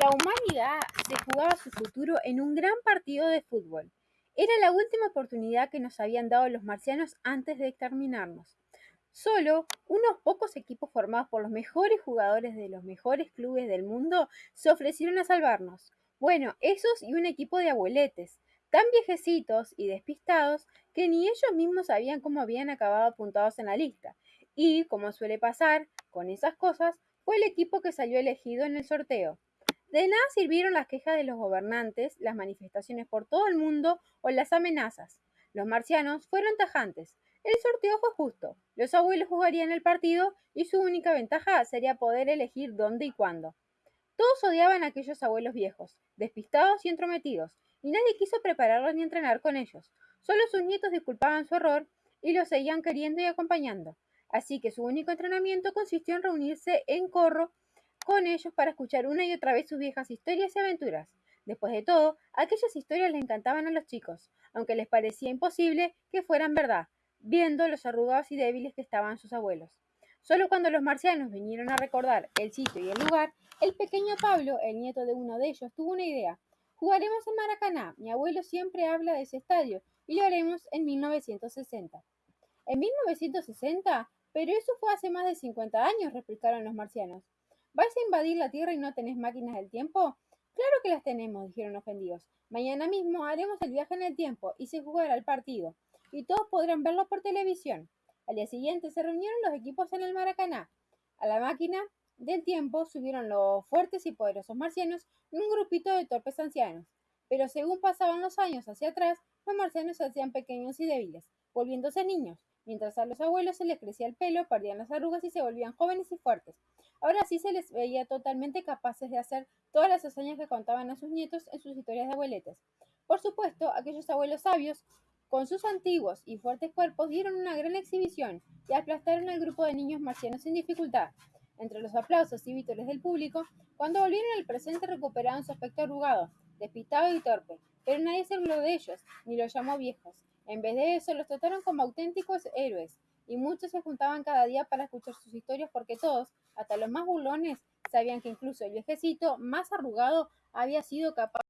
La humanidad se jugaba su futuro en un gran partido de fútbol. Era la última oportunidad que nos habían dado los marcianos antes de exterminarnos. Solo unos pocos equipos formados por los mejores jugadores de los mejores clubes del mundo se ofrecieron a salvarnos. Bueno, esos y un equipo de abueletes, tan viejecitos y despistados que ni ellos mismos sabían cómo habían acabado apuntados en la lista. Y, como suele pasar con esas cosas, fue el equipo que salió elegido en el sorteo. De nada sirvieron las quejas de los gobernantes, las manifestaciones por todo el mundo o las amenazas. Los marcianos fueron tajantes. El sorteo fue justo. Los abuelos jugarían el partido y su única ventaja sería poder elegir dónde y cuándo. Todos odiaban a aquellos abuelos viejos, despistados y entrometidos, y nadie quiso prepararlos ni entrenar con ellos. Solo sus nietos disculpaban su error y los seguían queriendo y acompañando. Así que su único entrenamiento consistió en reunirse en corro con ellos para escuchar una y otra vez sus viejas historias y aventuras. Después de todo, aquellas historias les encantaban a los chicos, aunque les parecía imposible que fueran verdad, viendo los arrugados y débiles que estaban sus abuelos. Solo cuando los marcianos vinieron a recordar el sitio y el lugar, el pequeño Pablo, el nieto de uno de ellos, tuvo una idea. Jugaremos en Maracaná. Mi abuelo siempre habla de ese estadio y lo haremos en 1960. ¿En 1960? Pero eso fue hace más de 50 años, replicaron los marcianos. ¿Vais a invadir la Tierra y no tenés máquinas del tiempo? Claro que las tenemos, dijeron ofendidos. Mañana mismo haremos el viaje en el tiempo y se jugará el partido, y todos podrán verlo por televisión. Al día siguiente se reunieron los equipos en el Maracaná. A la máquina del tiempo subieron los fuertes y poderosos marcianos y un grupito de torpes ancianos. Pero según pasaban los años hacia atrás, los marcianos se hacían pequeños y débiles, volviéndose niños, mientras a los abuelos se les crecía el pelo, perdían las arrugas y se volvían jóvenes y fuertes. Ahora sí se les veía totalmente capaces de hacer todas las hazañas que contaban a sus nietos en sus historias de abueletes. Por supuesto, aquellos abuelos sabios, con sus antiguos y fuertes cuerpos, dieron una gran exhibición y aplastaron al grupo de niños marcianos sin dificultad. Entre los aplausos y vítores del público, cuando volvieron al presente recuperaron su aspecto arrugado, despistado y torpe, pero nadie se habló de ellos, ni los llamó viejos. En vez de eso, los trataron como auténticos héroes, y muchos se juntaban cada día para escuchar sus historias porque todos, hasta los más burlones, sabían que incluso el viejecito más arrugado había sido capaz